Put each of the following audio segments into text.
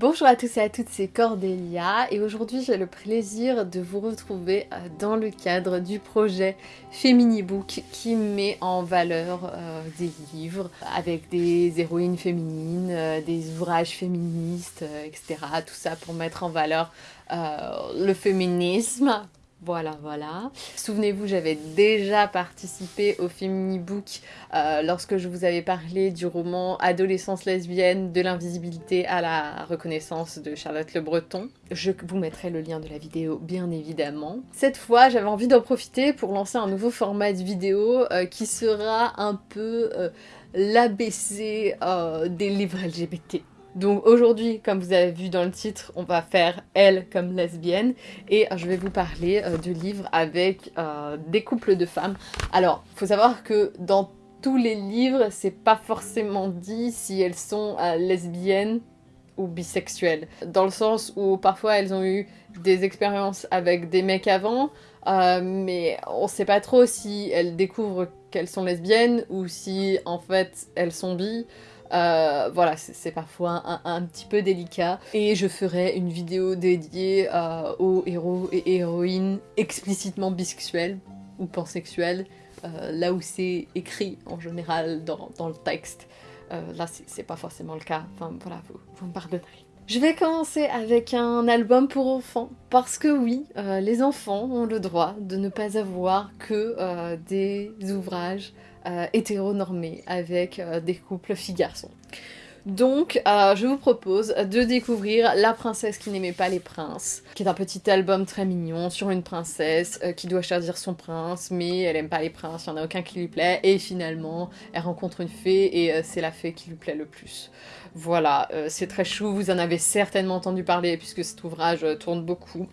Bonjour à tous et à toutes, c'est Cordélia et aujourd'hui j'ai le plaisir de vous retrouver euh, dans le cadre du projet Feminibook qui met en valeur euh, des livres avec des héroïnes féminines, euh, des ouvrages féministes, etc. Tout ça pour mettre en valeur le féminisme, voilà, voilà. Souvenez-vous, j'avais déjà participé au Feminibook euh, lorsque je vous avais parlé du roman Adolescence lesbienne, de l'invisibilité à la reconnaissance de Charlotte Le Breton. Je vous mettrai le lien de la vidéo, bien évidemment. Cette fois, j'avais envie d'en profiter pour lancer un nouveau format de vidéo euh, qui sera un peu euh, l'ABC des livres LGBT. Donc aujourd'hui, comme vous avez vu dans le titre, on va faire elle comme lesbienne et je vais vous parler euh, de livres avec euh, des couples de femmes. Alors, faut savoir que dans tous les livres, c'est pas forcément dit si elles sont euh, lesbiennes ou bisexuelles. Dans le sens où parfois elles ont eu des expériences avec des mecs avant, mais on sait pas trop si elles découvrent qu'elles sont lesbiennes ou si en fait elles sont bi. Euh, voilà, c'est parfois un, petit peu délicat. Et je ferai une vidéo dédiée euh, aux héros et héroïnes explicitement bisexuels ou pansexuels, euh, là où c'est écrit en général dans, le texte. là, c'est pas forcément le cas. Enfin, voilà, vous, vous me pardonnerez. Je vais commencer avec un album pour enfants, parce que oui, les enfants ont le droit de ne pas avoir que des ouvrages euh, hétéronormé avec euh, des couples filles-garçons. Donc, euh, je vous propose de découvrir La princesse qui n'aimait pas les princes, qui est un petit album très mignon sur une princesse qui doit choisir son prince, mais elle aime pas les princes, il n'y en a aucun qui lui plaît, et finalement, elle rencontre une fée, et c'est la fée qui lui plaît le plus. Voilà, c'est très chou, vous en avez certainement entendu parler, puisque cet ouvrage tourne beaucoup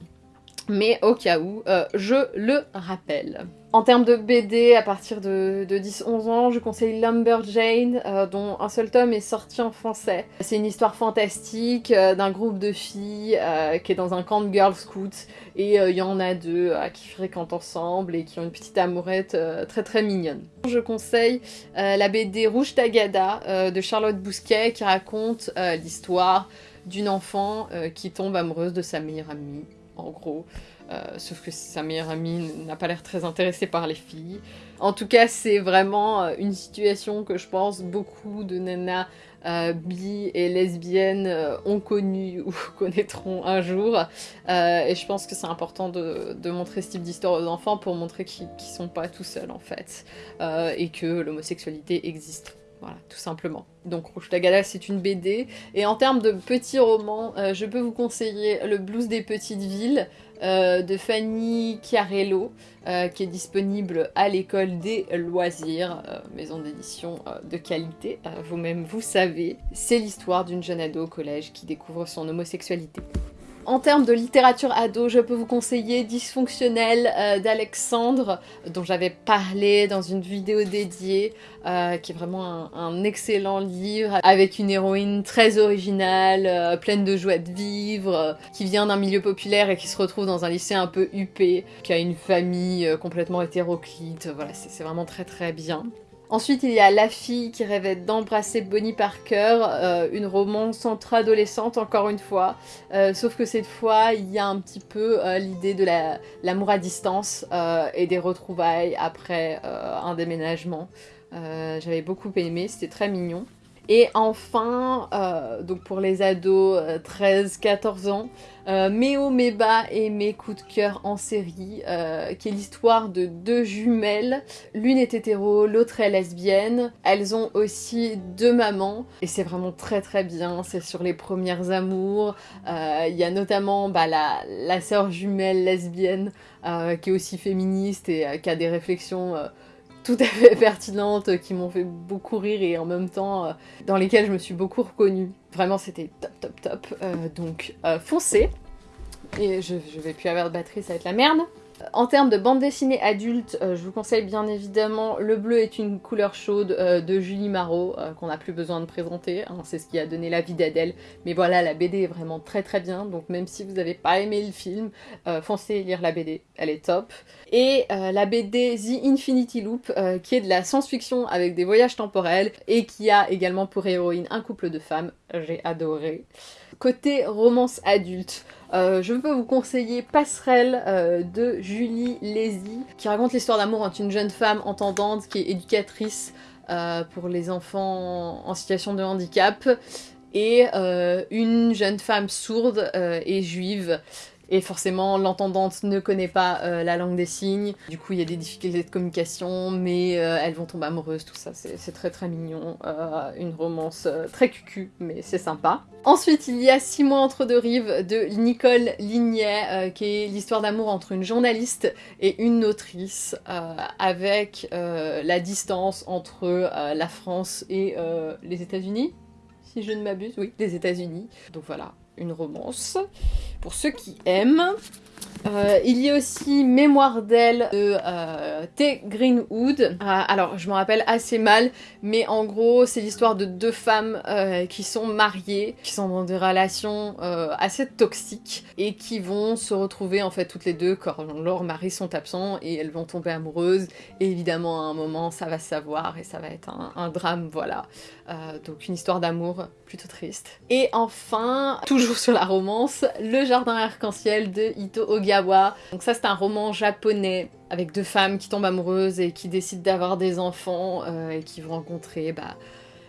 mais au cas où, euh, je le rappelle. En termes de BD, à partir de, 10-11 ans, je conseille Lumberjane, euh, dont un seul tome est sorti en français. C'est une histoire fantastique euh, d'un groupe de filles qui est dans un camp de Girl Scouts, et il y en a deux qui fréquentent ensemble et qui ont une petite amourette très très mignonne. Je conseille la BD Rouge Tagada de Charlotte Bousquet, qui raconte l'histoire d'une enfant qui tombe amoureuse de sa meilleure amie en gros. Euh, sauf que sa meilleure amie n'a pas l'air très intéressée par les filles. En tout cas, c'est vraiment euh, une situation que je pense beaucoup de nanas euh, bi et lesbiennes ont connu ou connaîtront un jour. et je pense que c'est important de, montrer ce type d'histoire aux enfants pour montrer qu'ils ne sont pas tout seuls en fait. et que l'homosexualité existe. Voilà, tout simplement. Donc Rouge Tagada, c'est une BD. Et en termes de petits romans, euh, je peux vous conseiller Le blues des petites villes euh, de Fanny Chiarello, euh, qui est disponible à l'école des loisirs, maison d'édition de qualité, vous-même vous savez. C'est l'histoire d'une jeune ado au collège qui découvre son homosexualité. En termes de littérature ado, je peux vous conseiller Dysfonctionnel euh, d'Alexandre, dont j'avais parlé dans une vidéo dédiée, euh, qui est vraiment un, excellent livre, avec une héroïne très originale, euh, pleine de joie de vivre, qui vient d'un milieu populaire et qui se retrouve dans un lycée un peu huppé, qui a une famille complètement hétéroclite, voilà, c'est vraiment très très bien. Ensuite, il y a La fille qui rêvait d'embrasser Bonnie Parker, euh, une romance entre adolescentes encore une fois, euh, sauf que cette fois, il y a un petit peu euh, l'idée de l'amour à distance et des retrouvailles après un déménagement. J'avais beaucoup aimé, c'était très mignon. Et enfin, euh, donc pour les ados 13-14 euh, ans, euh, mes mes bas et mes coups de cœur en série, qui est l'histoire de deux jumelles. L'une est hétéro, l'autre est lesbienne. Elles ont aussi deux mamans, et c'est vraiment très très bien. C'est sur les premières amours. Il y a notamment bah, la sœur jumelle lesbienne, qui est aussi féministe et qui a des réflexions tout à fait pertinentes qui m'ont fait beaucoup rire et en même temps euh, dans lesquelles je me suis beaucoup reconnue. Vraiment c'était top top top. Euh, donc euh, foncez. Et je, je vais plus avoir de batterie, ça va être la merde. En termes de bande dessinée adulte, euh, je vous conseille bien évidemment Le bleu est une couleur chaude euh, de Julie Marot, euh, qu'on n'a plus besoin de présenter, hein, c'est ce qui a donné la vie d'Adèle. Mais voilà, la BD est vraiment très très bien, donc même si vous n'avez pas aimé le film, foncez lire la BD, elle est top. Et la BD The Infinity Loop, qui est de la science-fiction avec des voyages temporels, et qui a également pour héroïne un couple de femmes, j'ai adoré. Côté romance adulte, euh, je peux vous conseiller Passerelle euh, de Julie Lézy, qui raconte l'histoire d'amour entre une jeune femme entendante qui est éducatrice euh, pour les enfants en situation de handicap et une jeune femme sourde et juive et forcément, l'entendante ne connaît pas euh, la langue des signes. Du coup, il y a des difficultés de communication, mais euh, elles vont tomber amoureuses, tout ça. C'est très très mignon. Euh, une romance très cucu, mais c'est sympa. Ensuite, il y a Six mois entre deux rives de Nicole Lignet, qui est l'histoire d'amour entre une journaliste et une autrice, avec la distance entre la France et les États-Unis si je ne m'abuse, oui, les États-Unis. Donc voilà, une romance, pour ceux qui aiment. Euh, il y a aussi Mémoire d'elle de euh, T. Greenwood. Euh, alors, je me rappelle assez mal, mais en gros, c'est l'histoire de deux femmes qui sont mariées, qui sont dans des relations assez toxiques et qui vont se retrouver en fait toutes les deux quand leurs maris sont absents et elles vont tomber amoureuses. Et évidemment, à un moment, ça va se savoir et ça va être un, drame, voilà. donc, une histoire d'amour plutôt triste. Et enfin, toujours sur la romance, Le Jardin Arc-en-Ciel de Ito Donc ça c'est un roman japonais avec deux femmes qui tombent amoureuses et qui décident d'avoir des enfants euh, et qui vont rencontrer bah,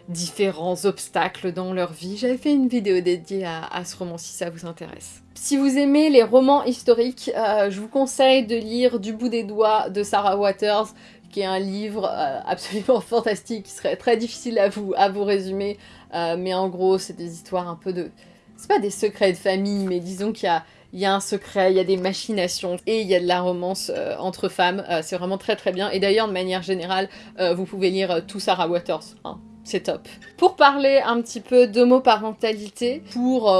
différents obstacles dans leur vie. J'avais fait une vidéo dédiée à, ce roman si ça vous intéresse. Si vous aimez les romans historiques, euh, je vous conseille de lire Du bout des doigts de Sarah Waters, qui est un livre euh, absolument fantastique, qui serait très difficile à vous, à vous résumer, mais en gros c'est des histoires un peu de c'est pas des secrets de famille, mais disons qu'il y a, il y a un secret, il y a des machinations et il y a de la romance euh, entre femmes. Euh, c'est vraiment très très bien. Et d'ailleurs, de manière générale, euh, vous pouvez lire tout Sarah Waters. Hein. C'est top. Pour parler un petit peu d'homoparentalité, pour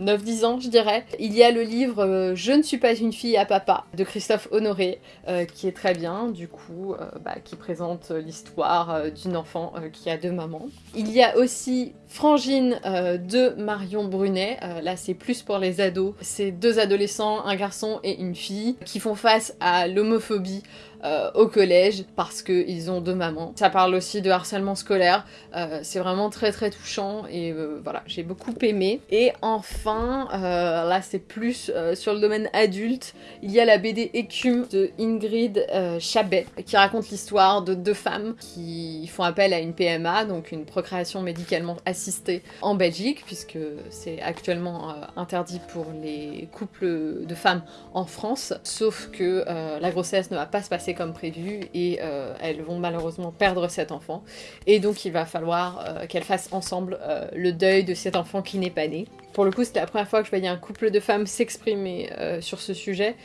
9-10 ans, je dirais. Il y a le livre euh, Je ne suis pas une fille à papa de Christophe Honoré, euh, qui est très bien, du coup, euh, bah, qui présente l'histoire d'une enfant qui a deux mamans. Il y a aussi Frangine de Marion Brunet, là c'est plus pour les ados. C'est deux adolescents, un garçon et une fille, qui font face à l'homophobie euh, au collège parce qu'ils ont deux mamans. Ça parle aussi de harcèlement scolaire, euh, c'est vraiment très très touchant et euh, voilà, j'ai beaucoup aimé. Et enfin, là c'est plus sur le domaine adulte, il y a la BD Écume de Ingrid Chabet qui raconte l'histoire de deux femmes qui font appel à une PMA, donc une procréation médicalement assistée en Belgique, puisque c'est actuellement interdit pour les couples de femmes en France, sauf que la grossesse ne va pas se passer comme prévu et euh, elles vont malheureusement perdre cet enfant. Et donc il va falloir euh, qu'elles fassent ensemble euh, le deuil de cet enfant qui n'est pas né. Pour le coup, c'était la première fois que je voyais un couple de femmes s'exprimer sur ce sujet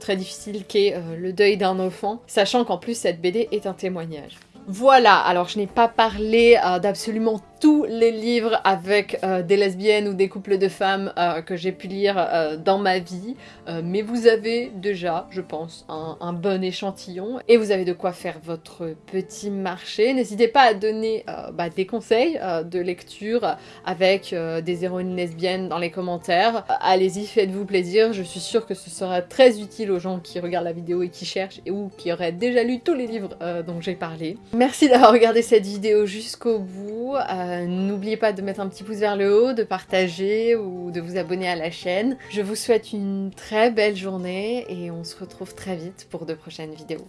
très difficile qu'est le deuil d'un enfant, sachant qu'en plus cette BD est un témoignage. Voilà, alors je n'ai pas parlé d'absolument tous les livres avec euh, des lesbiennes ou des couples de femmes euh, que j'ai pu lire euh, dans ma vie, mais vous avez déjà, je pense, un, bon échantillon et vous avez de quoi faire votre petit marché. N'hésitez pas à donner bah, des conseils de lecture avec des héroïnes lesbiennes dans les commentaires. Allez-y, faites-vous plaisir, je suis sûre que ce sera très utile aux gens qui regardent la vidéo et qui cherchent et ou qui auraient déjà lu tous les livres dont j'ai parlé. Merci d'avoir regardé cette vidéo jusqu'au bout. Euh, n'oubliez pas de mettre un petit pouce vers le haut, de partager ou de vous abonner à la chaîne. Je vous souhaite une très belle journée et on se retrouve très vite pour de prochaines vidéos.